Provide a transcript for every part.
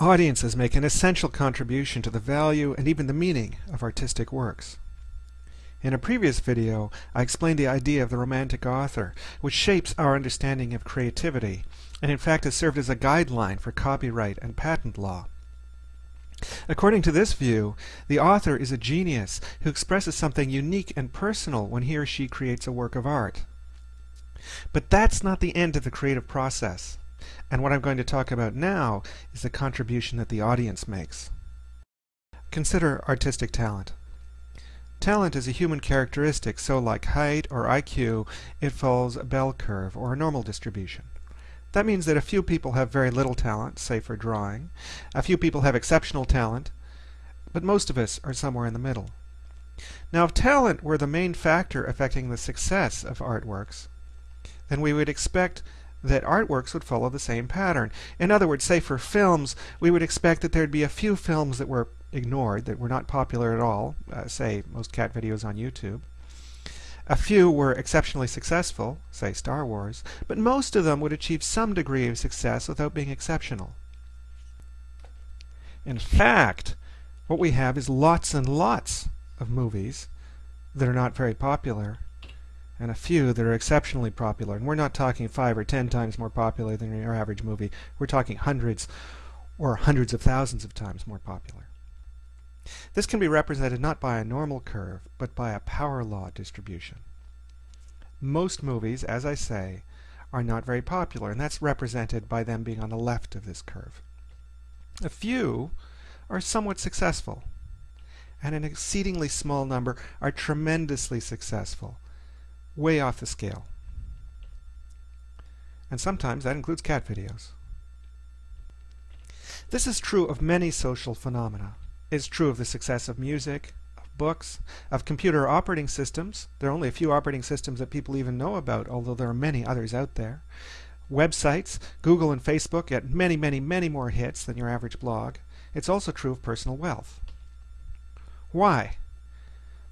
Audiences make an essential contribution to the value and even the meaning of artistic works. In a previous video, I explained the idea of the romantic author, which shapes our understanding of creativity, and in fact has served as a guideline for copyright and patent law. According to this view, the author is a genius who expresses something unique and personal when he or she creates a work of art. But that's not the end of the creative process. And what I'm going to talk about now is the contribution that the audience makes. Consider artistic talent. Talent is a human characteristic, so like height or IQ, it follows a bell curve or a normal distribution. That means that a few people have very little talent, say for drawing, a few people have exceptional talent, but most of us are somewhere in the middle. Now if talent were the main factor affecting the success of artworks, then we would expect that artworks would follow the same pattern. In other words, say for films, we would expect that there'd be a few films that were ignored, that were not popular at all, uh, say most cat videos on YouTube. A few were exceptionally successful, say Star Wars, but most of them would achieve some degree of success without being exceptional. In fact, what we have is lots and lots of movies that are not very popular and a few that are exceptionally popular. And we're not talking five or ten times more popular than your average movie. We're talking hundreds or hundreds of thousands of times more popular. This can be represented not by a normal curve, but by a power law distribution. Most movies, as I say, are not very popular, and that's represented by them being on the left of this curve. A few are somewhat successful, and an exceedingly small number are tremendously successful, way off the scale. And sometimes that includes cat videos. This is true of many social phenomena. It's true of the success of music, of books, of computer operating systems. There are only a few operating systems that people even know about, although there are many others out there. Websites, Google and Facebook get many, many, many more hits than your average blog. It's also true of personal wealth. Why?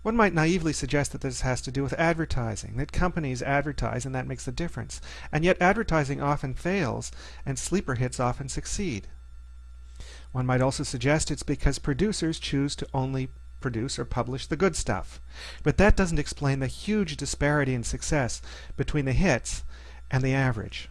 One might naively suggest that this has to do with advertising, that companies advertise and that makes the difference. And yet advertising often fails, and sleeper hits often succeed. One might also suggest it's because producers choose to only produce or publish the good stuff. But that doesn't explain the huge disparity in success between the hits and the average.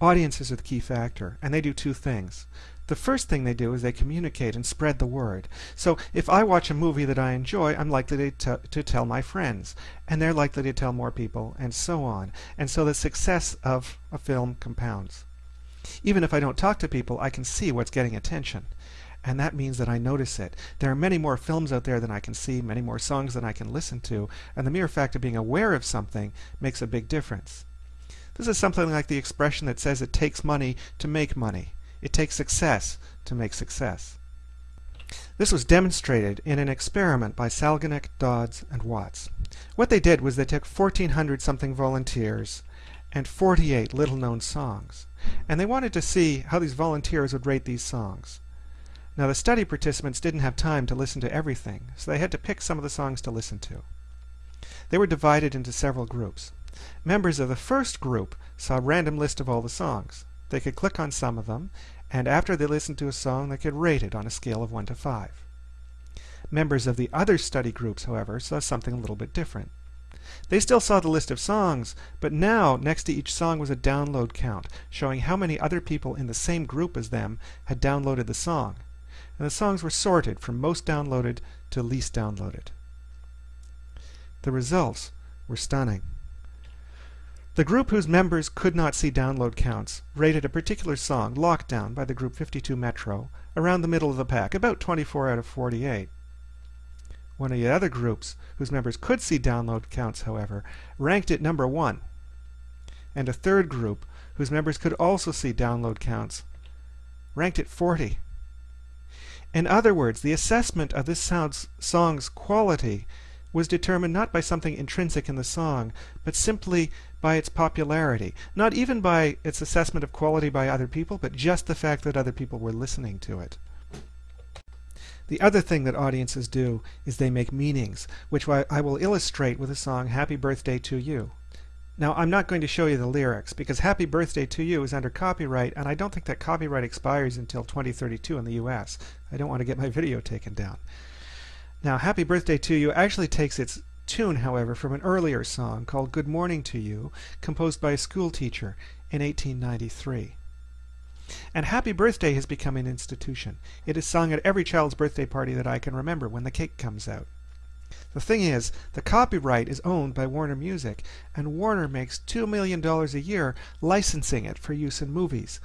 Audiences are the key factor, and they do two things. The first thing they do is they communicate and spread the word. So if I watch a movie that I enjoy, I'm likely to, to tell my friends, and they're likely to tell more people, and so on. And so the success of a film compounds. Even if I don't talk to people, I can see what's getting attention. And that means that I notice it. There are many more films out there than I can see, many more songs than I can listen to, and the mere fact of being aware of something makes a big difference. This is something like the expression that says it takes money to make money. It takes success to make success. This was demonstrated in an experiment by Salganik, Dodds, and Watts. What they did was they took 1,400 something volunteers and 48 little-known songs, and they wanted to see how these volunteers would rate these songs. Now the study participants didn't have time to listen to everything, so they had to pick some of the songs to listen to. They were divided into several groups. Members of the first group saw a random list of all the songs. They could click on some of them, and after they listened to a song, they could rate it on a scale of 1 to 5. Members of the other study groups, however, saw something a little bit different. They still saw the list of songs, but now next to each song was a download count, showing how many other people in the same group as them had downloaded the song. And the songs were sorted from most downloaded to least downloaded. The results were stunning. The group whose members could not see download counts rated a particular song, Lockdown by the group 52 Metro, around the middle of the pack, about 24 out of 48. One of the other groups, whose members could see download counts, however, ranked it number one. And a third group, whose members could also see download counts, ranked it 40. In other words, the assessment of this song's quality was determined not by something intrinsic in the song, but simply by its popularity. Not even by its assessment of quality by other people, but just the fact that other people were listening to it. The other thing that audiences do is they make meanings, which I will illustrate with the song Happy Birthday to You. Now, I'm not going to show you the lyrics because Happy Birthday to You is under copyright, and I don't think that copyright expires until 2032 in the US. I don't want to get my video taken down. Now, Happy Birthday to You actually takes its tune, however, from an earlier song called Good Morning to You, composed by a school teacher in 1893. And Happy Birthday has become an institution. It is sung at every child's birthday party that I can remember when the cake comes out. The thing is, the copyright is owned by Warner Music, and Warner makes $2 million a year licensing it for use in movies.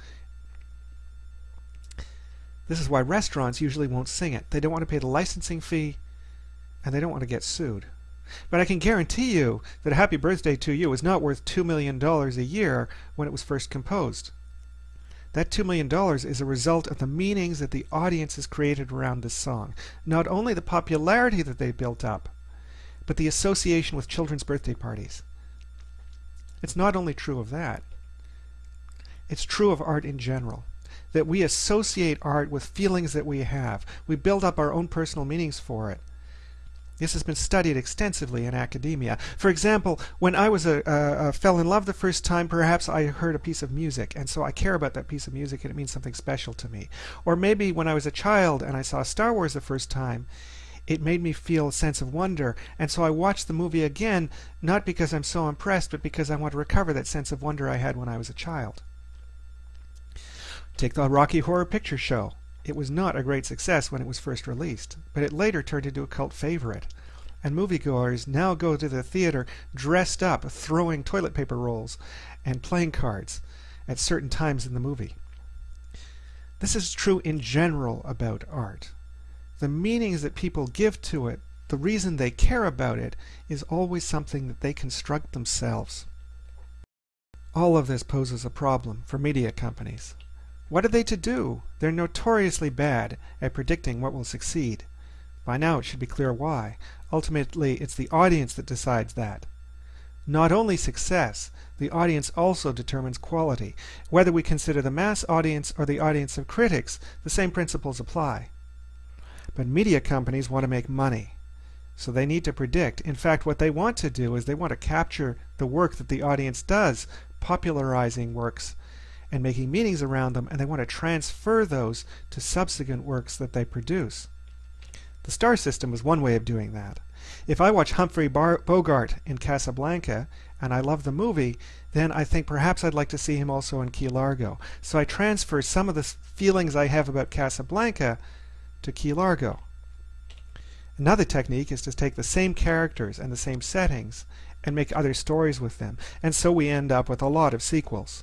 This is why restaurants usually won't sing it. They don't want to pay the licensing fee, and they don't want to get sued. But I can guarantee you that a Happy Birthday to You is not worth $2 million a year when it was first composed. That $2 million is a result of the meanings that the audience has created around this song. Not only the popularity that they built up, but the association with children's birthday parties. It's not only true of that, it's true of art in general. That we associate art with feelings that we have. We build up our own personal meanings for it. This has been studied extensively in academia. For example, when I was a, a, a, fell in love the first time, perhaps I heard a piece of music, and so I care about that piece of music, and it means something special to me. Or maybe when I was a child and I saw Star Wars the first time, it made me feel a sense of wonder, and so I watched the movie again, not because I'm so impressed, but because I want to recover that sense of wonder I had when I was a child. Take the Rocky Horror Picture Show. It was not a great success when it was first released, but it later turned into a cult favorite. And moviegoers now go to the theater dressed up, throwing toilet paper rolls and playing cards at certain times in the movie. This is true in general about art. The meanings that people give to it, the reason they care about it, is always something that they construct themselves. All of this poses a problem for media companies. What are they to do? They're notoriously bad at predicting what will succeed. By now it should be clear why. Ultimately, it's the audience that decides that. Not only success, the audience also determines quality. Whether we consider the mass audience or the audience of critics, the same principles apply. But media companies want to make money. So they need to predict. In fact, what they want to do is they want to capture the work that the audience does, popularizing works and making meanings around them, and they want to transfer those to subsequent works that they produce. The star system is one way of doing that. If I watch Humphrey Bar Bogart in Casablanca and I love the movie, then I think perhaps I'd like to see him also in Key Largo. So I transfer some of the feelings I have about Casablanca to Key Largo. Another technique is to take the same characters and the same settings and make other stories with them. And so we end up with a lot of sequels.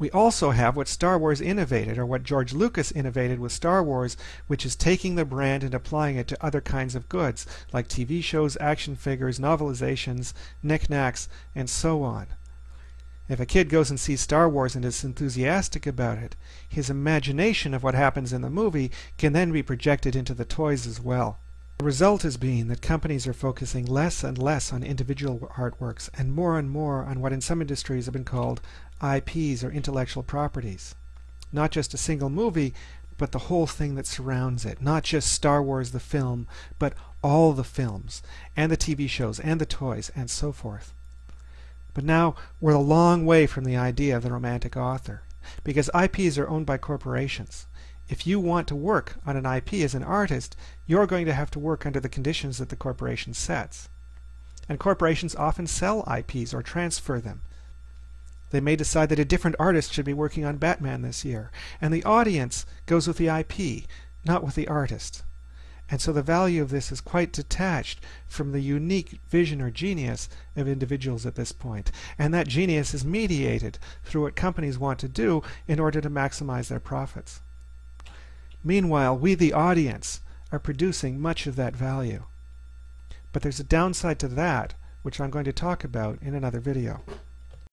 We also have what Star Wars innovated, or what George Lucas innovated with Star Wars, which is taking the brand and applying it to other kinds of goods, like TV shows, action figures, novelizations, knickknacks, and so on. If a kid goes and sees Star Wars and is enthusiastic about it, his imagination of what happens in the movie can then be projected into the toys as well. The result has been that companies are focusing less and less on individual artworks and more and more on what in some industries have been called IPs or intellectual properties. Not just a single movie, but the whole thing that surrounds it. Not just Star Wars the film, but all the films, and the TV shows, and the toys, and so forth. But now we're a long way from the idea of the romantic author, because IPs are owned by corporations. If you want to work on an IP as an artist, you're going to have to work under the conditions that the corporation sets. And corporations often sell IPs or transfer them. They may decide that a different artist should be working on Batman this year, and the audience goes with the IP, not with the artist. And so the value of this is quite detached from the unique vision or genius of individuals at this point. And that genius is mediated through what companies want to do in order to maximize their profits. Meanwhile, we, the audience, are producing much of that value. But there's a downside to that, which I'm going to talk about in another video.